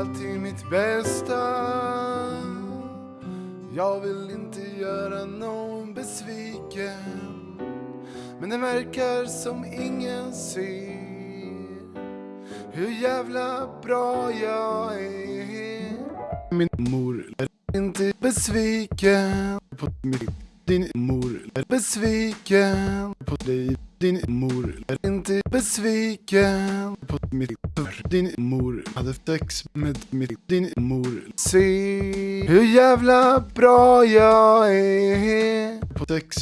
alltid mitt bästa. Jag vill inte göra någon besviken Men det verkar som ingen ser Hur jävla bra jag är. Min mor är inte besviken på mig din mor är besviken på dig. Din mor är inte besviken på mitt för Din mor hade sex med mitt Din mor Se hur jävla bra jag är. På sex